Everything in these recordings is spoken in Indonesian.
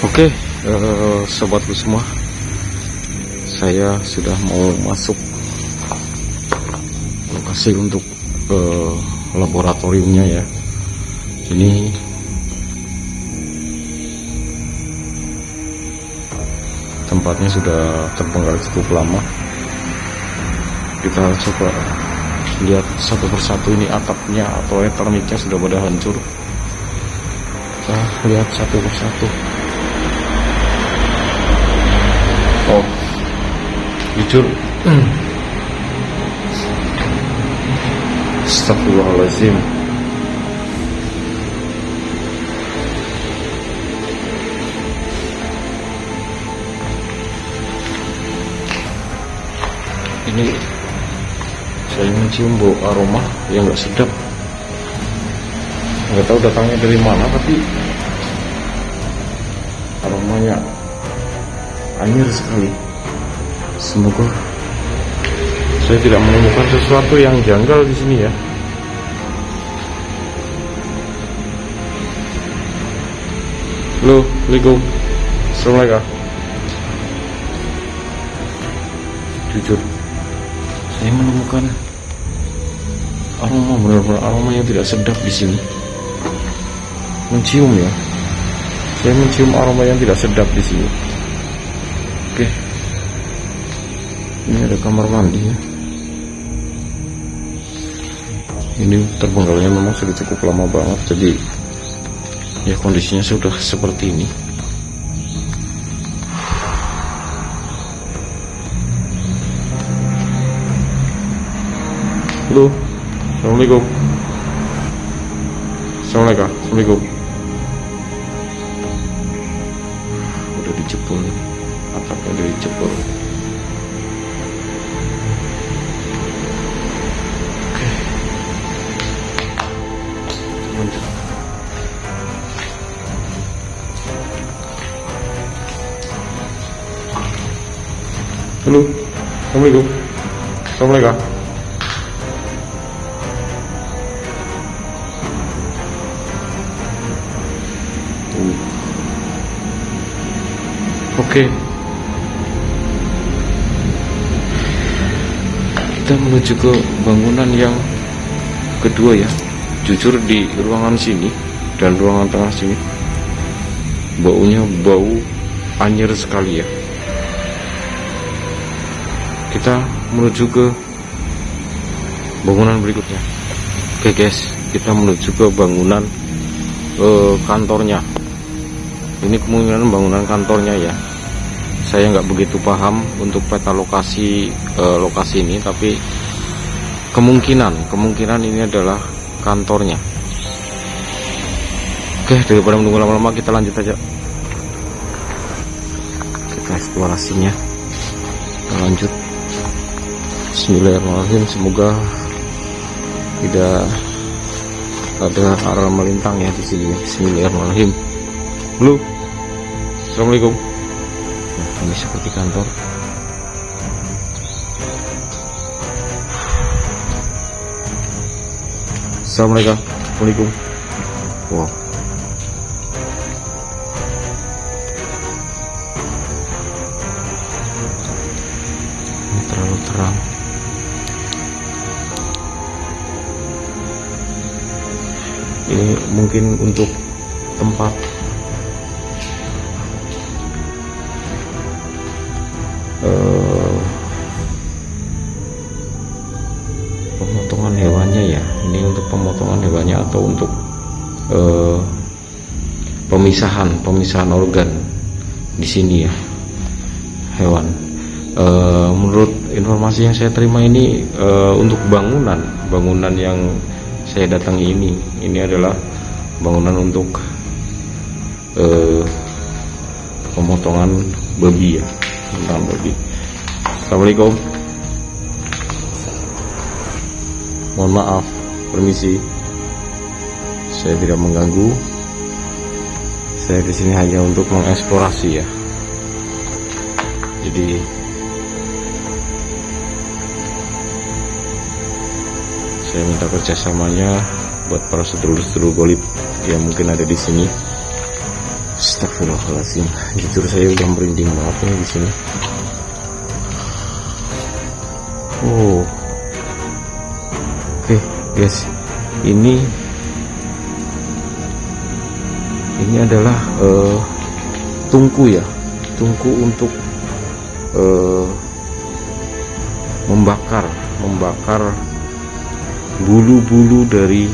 Oke, eh, sobatku semua, saya sudah mau masuk lokasi untuk eh, laboratoriumnya ya. Ini tempatnya sudah terbengkalai cukup lama. Kita coba lihat satu persatu ini atapnya atau elektroniknya sudah pada hancur. Kita lihat satu persatu. Oh, jujur. Astagfirullahaladzim. Ini saya mencium bau aroma yang nggak sedap. Nggak tahu datangnya dari mana, tapi aromanya anjir sekali. Semoga saya tidak menemukan sesuatu yang janggal di sini ya. Halo, Assalamualaikum. Assalamualaikum. Jujur, saya menemukan aroma benar-benar aroma yang tidak sedap di sini. Mencium ya. Saya mencium aroma yang tidak sedap di sini. Ini ada kamar mandi ya. Ini terbengkalainya memang sudah cukup lama banget jadi ya kondisinya sudah seperti ini. Halo. Assalamualaikum. Assalamualaikum. Assalamualaikum. Assalamualaikum. Assalamualaikum. Oke. Kita menuju ke bangunan yang kedua ya. Jujur di ruangan sini dan ruangan tengah sini baunya bau anjir sekali ya. Kita menuju ke bangunan berikutnya. Oke guys, kita menuju ke bangunan eh, kantornya. Ini kemungkinan bangunan kantornya ya. Saya nggak begitu paham untuk peta lokasi eh, lokasi ini tapi kemungkinan kemungkinan ini adalah kantornya. Oke daripada menunggu lama-lama kita lanjut aja. Kita eksplorasinya. Kita lanjut Bismillahirrahmanirrahim. Semoga tidak ada arah melintang ya di sini. Bismillahirrahmanirrahim. Halo Assalamualaikum. Ini seperti kantor. Assalamualaikum. Assalamualaikum wow ini terlalu terang ini mungkin untuk tempat. Eh, pemotongan hewannya ya. Ini untuk pemotongan hewannya atau untuk eh, pemisahan pemisahan organ di sini ya hewan. Eh, menurut informasi yang saya terima ini eh, untuk bangunan bangunan yang saya datangi ini. Ini adalah bangunan untuk eh, pemotongan babi ya tentang babi. Assalamualaikum. Mohon maaf permisi. Saya tidak mengganggu. Saya di sini hanya untuk mengeksplorasi ya. Jadi saya minta kerjasamanya buat para sedulur-sedulur golib yang mungkin ada di sini. Astagfirullahaladzim. Jujur saya udah merinding banget nih di sini. Oh. Oke okay, guys. Ini ini adalah uh, tungku ya. Tungku untuk uh, membakar membakar bulu-bulu dari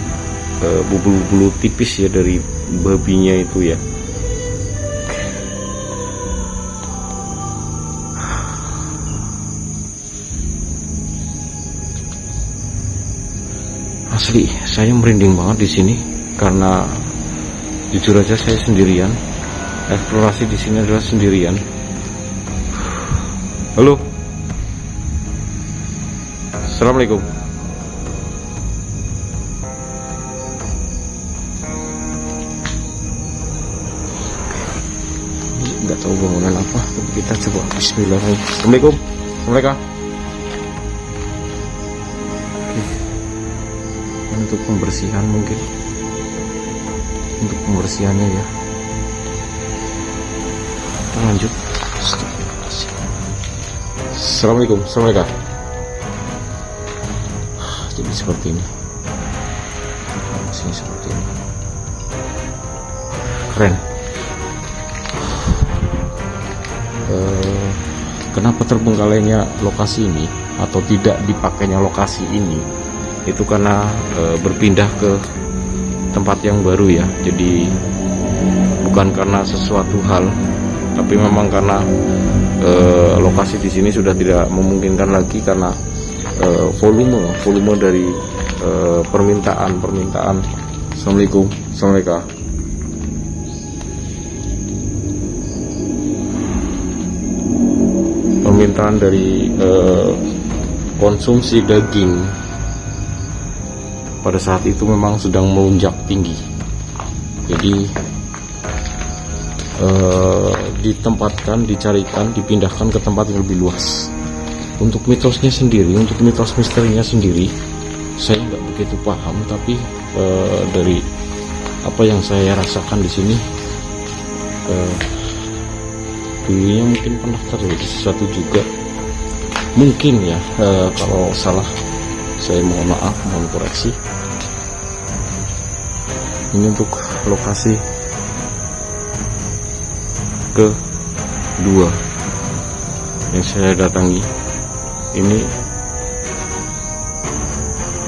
eh, bulu-bulu uh, tipis ya dari babinya itu ya. Asli saya merinding banget di sini karena jujur aja saya sendirian. Eksplorasi di sini adalah sendirian. Halo. Assalamualaikum tahu bangunan apa kita coba. Bismillahirrahmanirrahim. Assalamualaikum. Assalamualaikum untuk pembersihan mungkin. Untuk pembersihannya ya. Kita lanjut. Assalamualaikum. Assalamualaikum. Jadi seperti ini. Sini seperti ini. Keren kenapa terbengkalainya lokasi ini atau tidak dipakainya lokasi ini? Itu karena e, berpindah ke tempat yang baru ya. Jadi bukan karena sesuatu hal tapi memang karena e, lokasi di sini sudah tidak memungkinkan lagi karena e, volume volume dari e, permintaan permintaan. Assalamualaikum. Assalamualaikum permintaan dari e, konsumsi daging pada saat itu memang sedang melunjak tinggi. Jadi eh, ditempatkan dicarikan dipindahkan ke tempat yang lebih luas. Untuk mitosnya sendiri untuk mitos misterinya sendiri saya nggak begitu paham tapi eh, dari apa yang saya rasakan di sini dulunya mungkin pernah terjadi sesuatu juga. Mungkin ya eh, kalau salah saya mohon maaf mohon koreksi. Ini untuk lokasi kedua yang saya datangi. Ini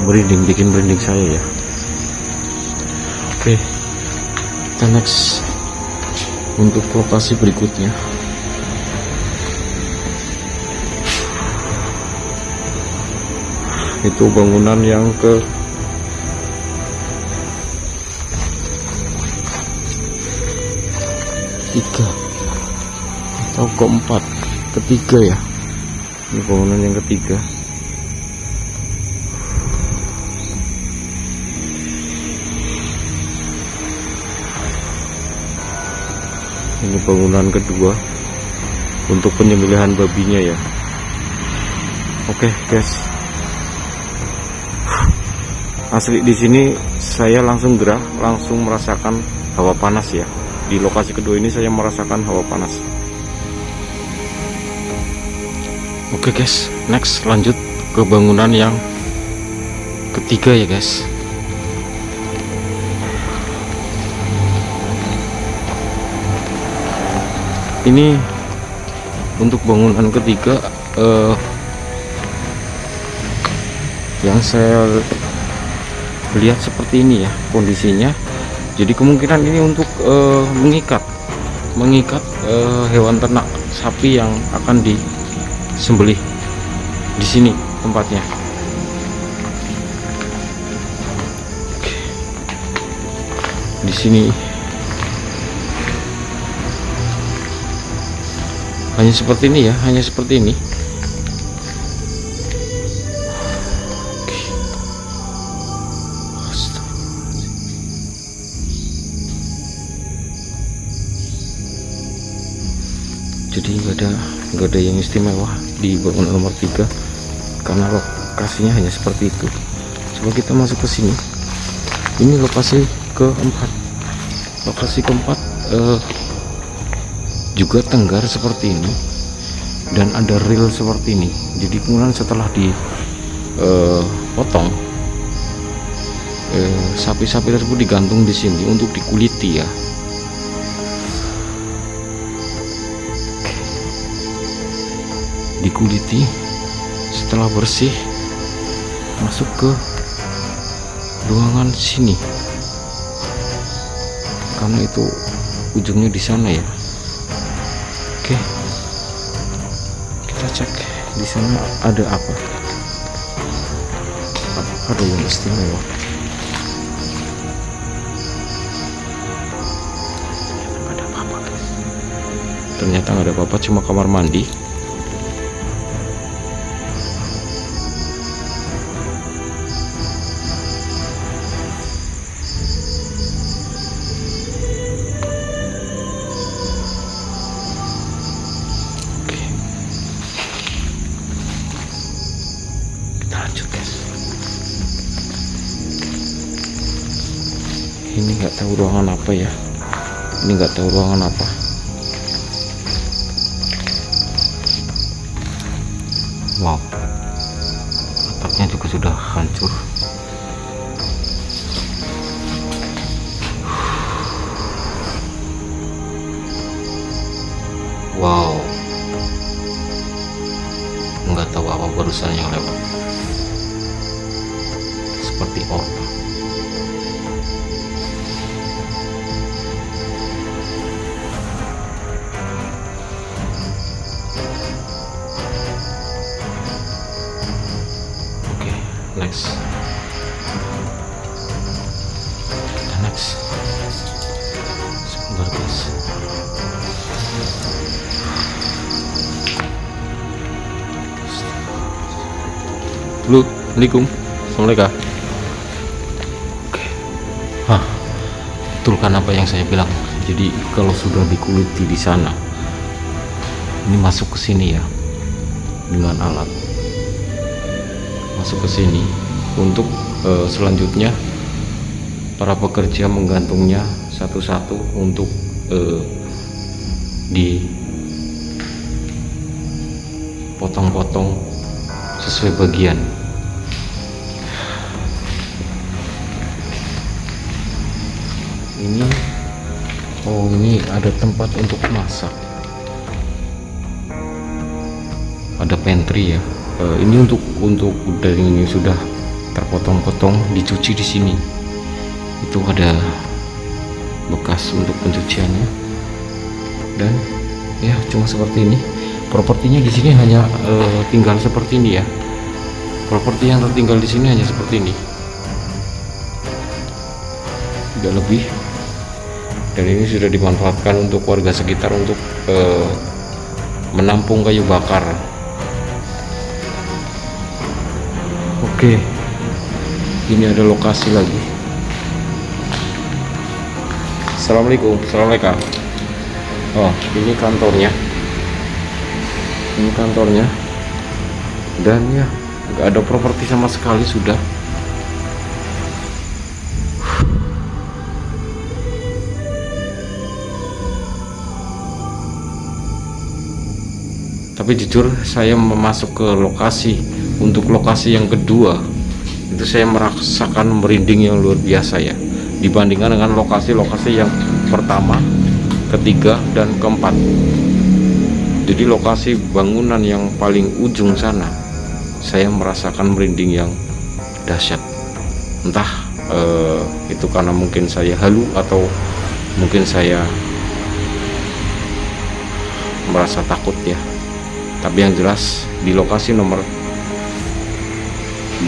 merinding bikin merinding saya ya. Oke kita next untuk lokasi berikutnya itu bangunan yang ke ketiga atau keempat ketiga ya. Ini bangunan yang ketiga. Ini bangunan kedua untuk penyembelihan babinya ya. Oke guys asli di sini saya langsung gerah langsung merasakan hawa panas ya. Di lokasi kedua ini saya merasakan hawa panas. Oke guys. Next lanjut ke bangunan yang ketiga ya guys. Ini untuk bangunan ketiga uh, yang saya lihat seperti ini ya kondisinya. Jadi kemungkinan ini untuk uh, mengikat mengikat uh, hewan ternak sapi yang akan disembelih di sini tempatnya. Di sini. Hanya seperti ini ya hanya seperti ini ada yang istimewa di bangunan nomor 3 karena lokasinya hanya seperti itu. Coba kita masuk ke sini. Ini lokasi keempat. Lokasi keempat eh, juga tenggar seperti ini. Dan ada reel seperti ini. Jadi kemudian setelah dipotong eh, sapi-sapi tersebut digantung di sini untuk dikuliti ya dikuliti. Setelah bersih masuk ke ruangan sini. Karena itu ujungnya di sana ya. Oke. Kita cek di sana ada apa. Ada yang istimewa. Ternyata nggak ada apa-apa cuma kamar mandi ini nggak tahu ruangan apa ya. Ini nggak tahu ruangan apa. Wow. Atapnya juga sudah hancur. Wow. Nggak tahu apa barusan yang lewat. Seperti orba Assalamualaikum. Assalamualaikum. Oke. Hah. Betul kan apa yang saya bilang. Jadi kalau sudah dikuliti di sana Ini masuk ke sini ya Dengan alat. Masuk ke sini untuk uh, selanjutnya para pekerja menggantungnya satu-satu untuk uh, dipotong-potong sesuai bagian ini oh ini ada tempat untuk masak. Ada pantry ya. Uh, ini untuk untuk daging ini sudah terpotong-potong dicuci di sini. Itu ada bekas untuk pencuciannya. Dan ya cuma seperti ini. Propertinya di sini hanya uh, tinggal seperti ini ya. Properti yang tertinggal di sini hanya seperti ini. Tidak lebih dan ini sudah dimanfaatkan untuk warga sekitar untuk uh, menampung kayu bakar Oke, ini ada lokasi lagi. Assalamualaikum, assalamualaikum. Oh, ini kantornya. Ini kantornya. Dan ya, nggak ada properti sama sekali sudah. Tapi jujur saya memasuk ke lokasi untuk lokasi yang kedua itu saya merasakan merinding yang luar biasa ya. Dibandingkan dengan lokasi-lokasi yang pertama ketiga dan keempat. Jadi lokasi bangunan yang paling ujung sana saya merasakan merinding yang dahsyat. Entah eh, itu karena mungkin saya halu atau mungkin saya merasa takut ya tapi yang jelas di lokasi nomor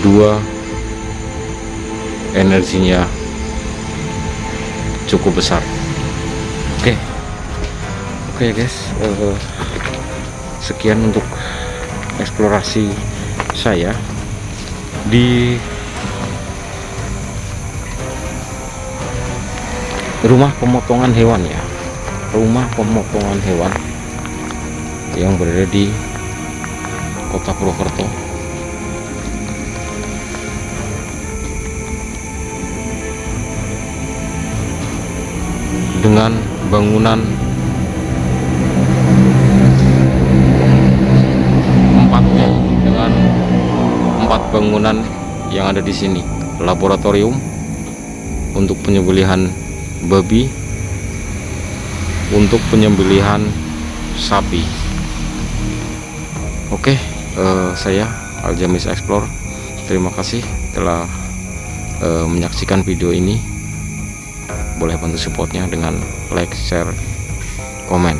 dua energinya cukup besar. Oke. Okay. oke okay, guys. Uh, sekian untuk eksplorasi saya di rumah pemotongan hewan ya. Rumah pemotongan hewan yang berada di kota Purwokerto. Dengan bangunan empat ya, dengan empat bangunan yang ada di sini. Laboratorium untuk penyembelihan babi untuk penyembelihan sapi uh, saya Aljamis Explore. Terima kasih telah uh, menyaksikan video ini. Boleh bantu supportnya dengan like share komen.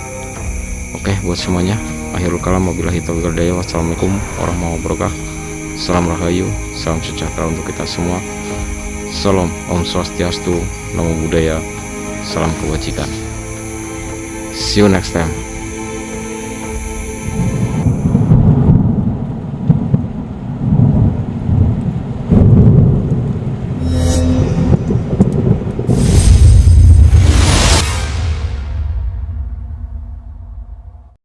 Oke buat semuanya akhirul kalam wabillahi taufiq daya wassalamualaikum warahmatullahi wabarakatuh. Salam rahayu salam sejahtera untuk kita semua. Salam om swastiastu namo buddhaya salam kebajikan. See you next time